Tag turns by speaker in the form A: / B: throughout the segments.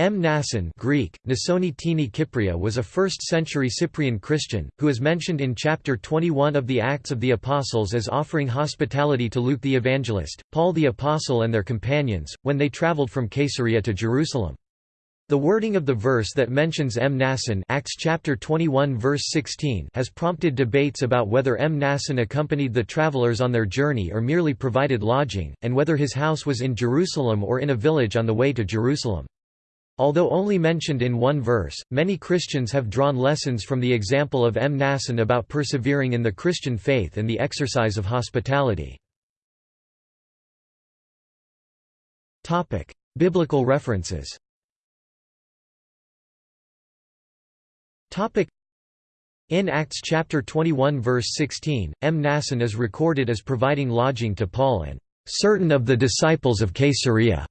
A: Mnason Greek, Nasoni Tini Kypria was a 1st-century Cyprian Christian, who is mentioned in chapter 21 of the Acts of the Apostles as offering hospitality to Luke the Evangelist, Paul the Apostle and their companions, when they traveled from Caesarea to Jerusalem. The wording of the verse that mentions Mnason Acts chapter 21 verse 16 has prompted debates about whether Mnason accompanied the travelers on their journey or merely provided lodging, and whether his house was in Jerusalem or in a village on the way to Jerusalem. Although only mentioned in one verse, many Christians have drawn lessons from the example of Mnason about persevering in the Christian faith and the exercise of hospitality. Biblical references in Acts chapter 21 verse 16, Mnason is recorded as providing lodging to Paul and certain of the disciples of Caesarea.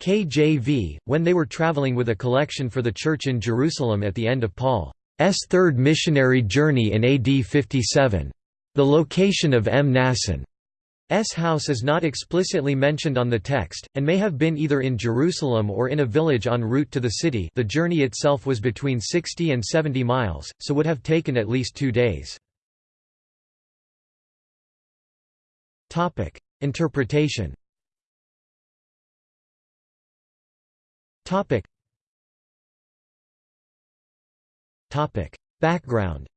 A: KJV, when they were traveling with a collection for the church in Jerusalem at the end of Paul's third missionary journey in AD 57. The location of Mnason's house is not explicitly mentioned on the text, and may have been either in Jerusalem or in a village en route to the city the journey itself was between 60 and 70 miles, so would have taken at least two days. Interpretation Topic. Topic. Background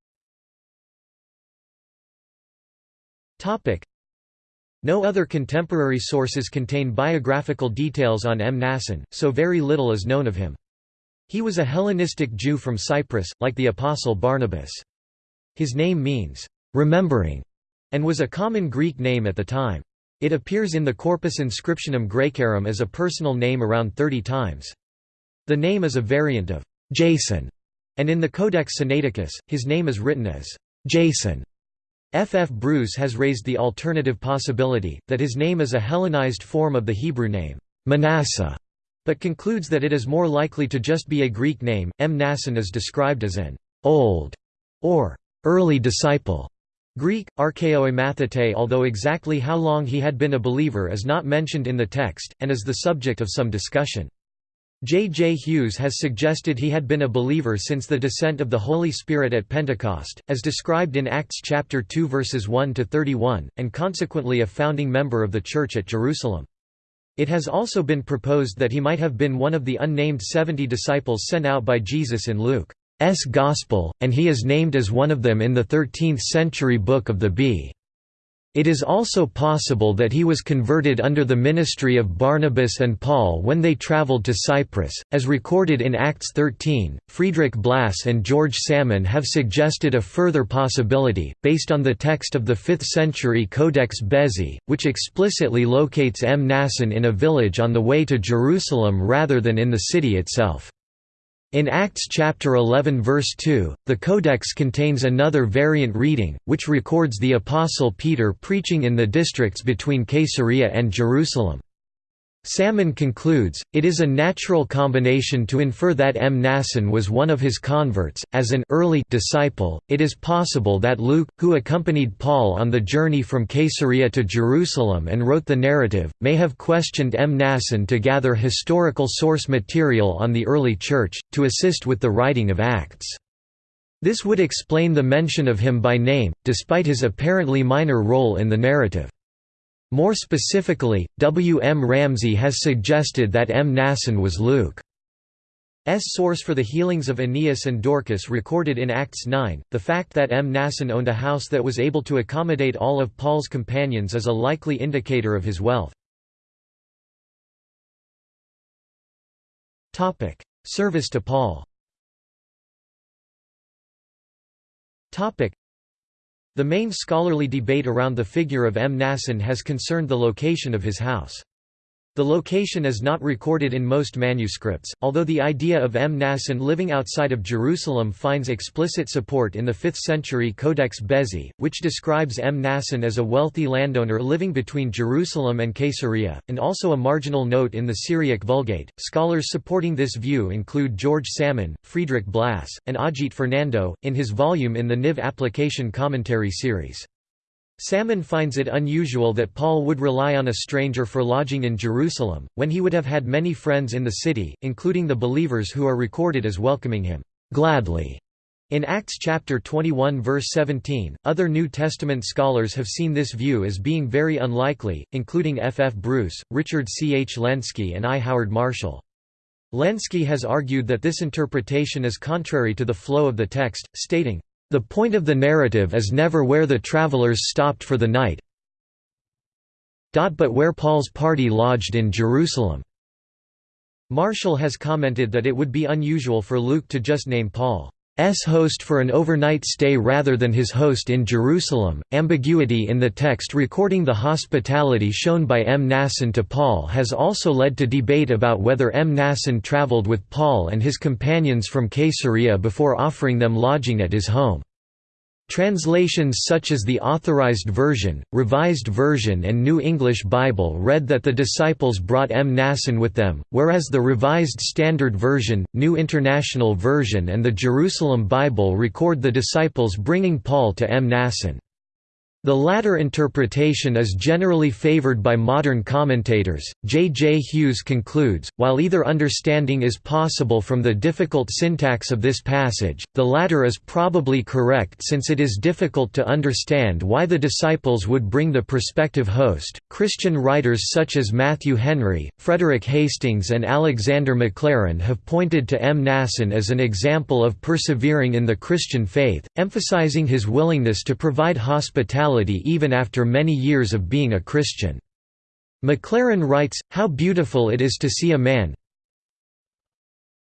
A: Topic. No other contemporary sources contain biographical details on Mnason, so very little is known of him. He was a Hellenistic Jew from Cyprus, like the Apostle Barnabas. His name means, "...remembering", and was a common Greek name at the time. It appears in the Corpus Inscriptionum Graecarum as a personal name around 30 times. The name is a variant of Jason, and in the Codex Sinaiticus, his name is written as Jason. F. F. Bruce has raised the alternative possibility, that his name is a Hellenized form of the Hebrew name, Manasseh, but concludes that it is more likely to just be a Greek name. Mnason is described as an old or early disciple Greek, archaeoimathete although exactly how long he had been a believer is not mentioned in the text, and is the subject of some discussion. J. J. Hughes has suggested he had been a believer since the descent of the Holy Spirit at Pentecost, as described in Acts chapter 2 verses 1 to 31, and consequently a founding member of the Church at Jerusalem. It has also been proposed that he might have been one of the unnamed seventy disciples sent out by Jesus in Luke. S. Gospel, and he is named as one of them in the 13th-century Book of the Bee It is also possible that he was converted under the ministry of Barnabas and Paul when they traveled to Cyprus, as recorded in Acts 13. Friedrich Blass and George Salmon have suggested a further possibility, based on the text of the 5th century Codex Bezae, which explicitly locates Mnason in a village on the way to Jerusalem rather than in the city itself. In Acts chapter 11 verse 2, the Codex contains another variant reading, which records the Apostle Peter preaching in the districts between Caesarea and Jerusalem. Salmon concludes, it is a natural combination to infer that Mnason was one of his converts. As an early disciple, it is possible that Luke, who accompanied Paul on the journey from Caesarea to Jerusalem and wrote the narrative, may have questioned Mnason to gather historical source material on the early Church, to assist with the writing of Acts. This would explain the mention of him by name, despite his apparently minor role in the narrative. More specifically, W. M. Ramsay has suggested that Mnason was Luke. S source for the healings of Aeneas and Dorcas recorded in Acts 9. The fact that Mnason owned a house that was able to accommodate all of Paul's companions is a likely indicator of his wealth. Service to Paul the main scholarly debate around the figure of Mnason has concerned the location of his house. The location is not recorded in most manuscripts, although the idea of Mnason living outside of Jerusalem finds explicit support in the 5th century Codex Bezae, which describes Mnason as a wealthy landowner living between Jerusalem and Caesarea, and also a marginal note in the Syriac Vulgate. Scholars supporting this view include George Salmon, Friedrich Blass, and Ajit Fernando, in his volume in the NIV Application Commentary series. Salmon finds it unusual that Paul would rely on a stranger for lodging in Jerusalem, when he would have had many friends in the city, including the believers who are recorded as welcoming him gladly. In Acts chapter 21 verse 17, other New Testament scholars have seen this view as being very unlikely, including F. F. Bruce, Richard C. H. Lenski and I. Howard Marshall. Lenski has argued that this interpretation is contrary to the flow of the text, stating, the point of the narrative is never where the travelers stopped for the night but where Paul's party lodged in Jerusalem. Marshall has commented that it would be unusual for Luke to just name Paul host for an overnight stay rather than his host in Jerusalem. Ambiguity in the text recording the hospitality shown by M. Mnason to Paul has also led to debate about whether M. Mnason traveled with Paul and his companions from Caesarea before offering them lodging at his home. Translations such as the Authorized Version, Revised Version and New English Bible read that the disciples brought Mnason with them, whereas the Revised Standard Version, New International Version and the Jerusalem Bible record the disciples bringing Paul to Mnason. The latter interpretation is generally favored by modern commentators. J. J. Hughes concludes while either understanding is possible from the difficult syntax of this passage, the latter is probably correct since it is difficult to understand why the disciples would bring the prospective host. Christian writers such as Matthew Henry, Frederick Hastings, and Alexander Maclaren have pointed to Mnason as an example of persevering in the Christian faith, emphasizing his willingness to provide hospitality even after many years of being a Christian. Maclaren writes, How beautiful it is to see a man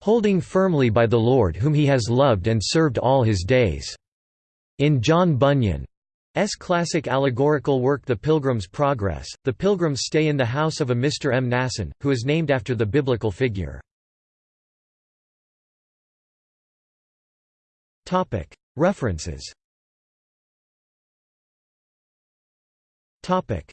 A: holding firmly by the Lord whom he has loved and served all his days." In John Bunyan's classic allegorical work The Pilgrim's Progress, the pilgrims stay in the house of a Mr. Mnason, who is named after the biblical figure. References Topic: